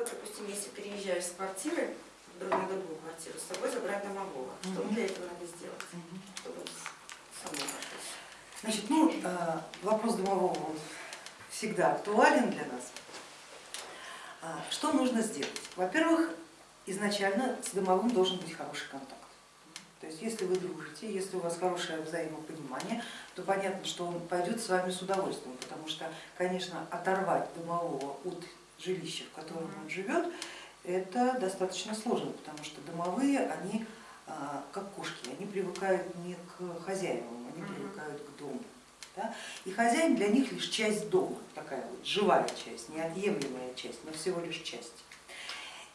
Вот, допустим, если переезжаешь с квартиры друг- на другую квартиру, с собой забрать домового? Что Мгм. для этого надо сделать? Мгм. Чтобы он с- самой пошел? Значит, ну, э, вопрос домового он всегда актуален для нас. А, Что нужно сделать? Во-первых, изначально с домовым должен быть хороший контакт. То есть если вы дружите, если у вас хорошее взаимопонимание, то понятно, что он пойдет с вами с удовольствием, потому что, конечно, оторвать домового от жилища, в котором он живет, это достаточно сложно, потому что домовые, они а, как кошки, они привыкают не к хозяевам, они привыкают к дому. да. И хозяин для них лишь часть дома, такая вот живая часть, неотъемлемая часть, но всего лишь часть.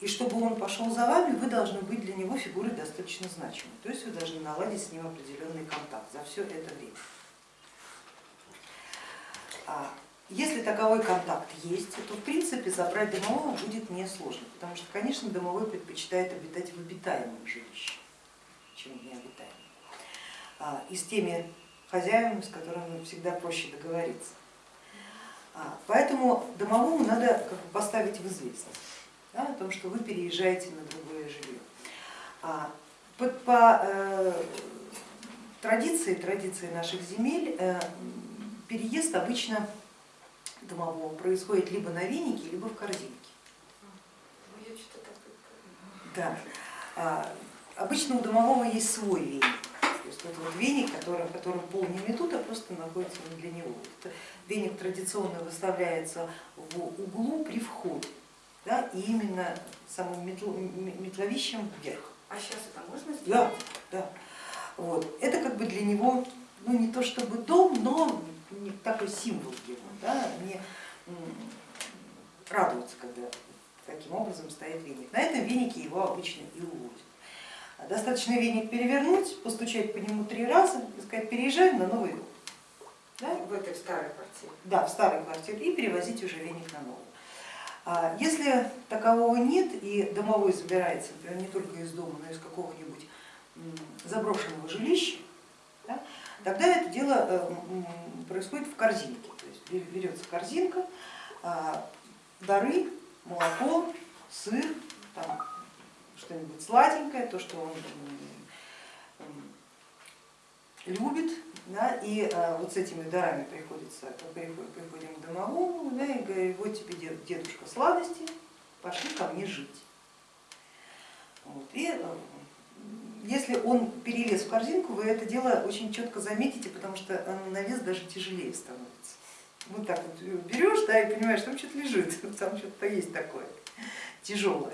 И чтобы он пошел за вами, вы должны быть для него фигурой достаточно значимой, то есть вы должны наладить с ним определенный контакт за все это время. Если таковой контакт есть, то в принципе забрать домового будет несложно, потому что, конечно, домовой предпочитает обитать в обитаемом жилище, чем в необитаемом. А, И с теми хозяевами, с которыми всегда проще договориться. А, Поэтому домовому надо как бы поставить в известность да, о том, что вы переезжаете на другое жилье. А, По, по, э, традиции, традиции наших земель э, переезд обычно домового происходит либо на венике, либо в корзинке. Ну, Да. А, Обычно у домового есть свой веник. То есть вот, вот веник, который, в котором пол не метут, а просто находится не для него. Это веник традиционно выставляется в углу при входе. Да, и именно самым метло- метловищем вверх. А сейчас это можно Да, сделать? да. Вот. Это как бы для него, ну не то чтобы дом, но такой символ его, да, не м, радуется, когда таким образом стоит веник. На этом венике его обычно и увозят. Достаточно веник перевернуть, постучать по нему три раза и сказать, переезжаем на новый дом. Да? В этой старой квартире. Да, в старой квартире и перевозить уже веник на новую. А Если такового нет и домовой забирается, например, не только из дома, но и из какого-нибудь заброшенного жилища, да, тогда это дело э, происходит в корзинке. Берется корзинка, а, дары, молоко, сыр, что-нибудь сладенькое, то, что он любит, да, и а, вот с этими дарами приходится, приходим, к домовому, да, и говорит, вот тебе дед- дедушка сладости, пошли ко мне жить. Вот, и э, если он перелез в корзинку, вы это дело очень четко заметите, потому что оно на вес даже тяжелее становится. Вот так вот берешь, да, и понимаешь, там что-то лежит, там что-то есть такое тяжелое.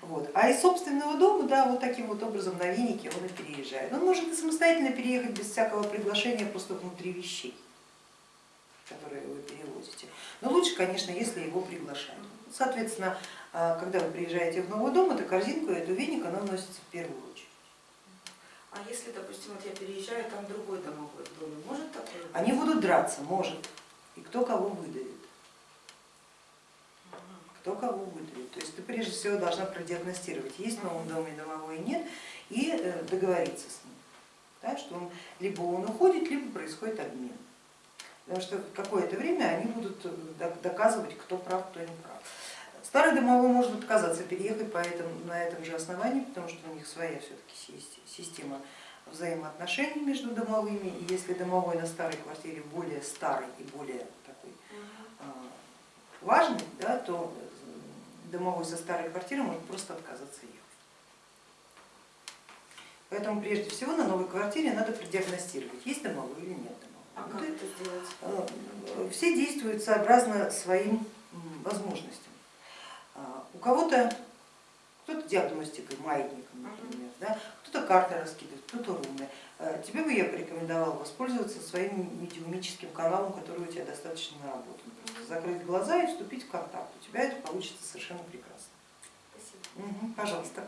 Вот. А из собственного дома, да, вот таким вот образом на венике он и переезжает. Он может и самостоятельно переехать без всякого приглашения, просто внутри вещей, которые вы перевозите. Но лучше, конечно, если его приглашают. Соответственно, а, когда вы приезжаете в новый дом, эту корзинку, эту веник, она вносится в первую очередь. А если, допустим, вот я переезжаю, там другой домовой в доме, может такое? Они будут драться, может, и кто кого выдавит. Кто кого выдавит. То есть ты прежде всего должна продиагностировать, есть в новом доме домовой, нет, и э, договориться с ним, да, что он, либо он уходит, либо происходит обмен. Потому что какое-то время они будут э, док- доказывать, кто прав, кто не прав. Старый домовой может отказаться переехать по этому, на этом же основании, потому что у них своя все-таки система взаимоотношений между домовыми, и если домовой на старой квартире более старый и более такой а, важный, да, то домовой со старой квартиры может просто отказаться ехать. Поэтому прежде всего на новой квартире надо продиагностировать, есть домовой или нет А домовой. как Вот это сделать? э, Все действуют сообразно своим возможностям. А, У кого-то кто-то диагностикой, маятником, например, да, кто-то карты раскидывает, кто-то руны. Э, Тебе бы я порекомендовала воспользоваться своим медиумическим каналом, который у тебя достаточно наработан. Просто закрыть глаза и вступить в контакт. У тебя это получится совершенно прекрасно. Спасибо. Мгм, пожалуйста.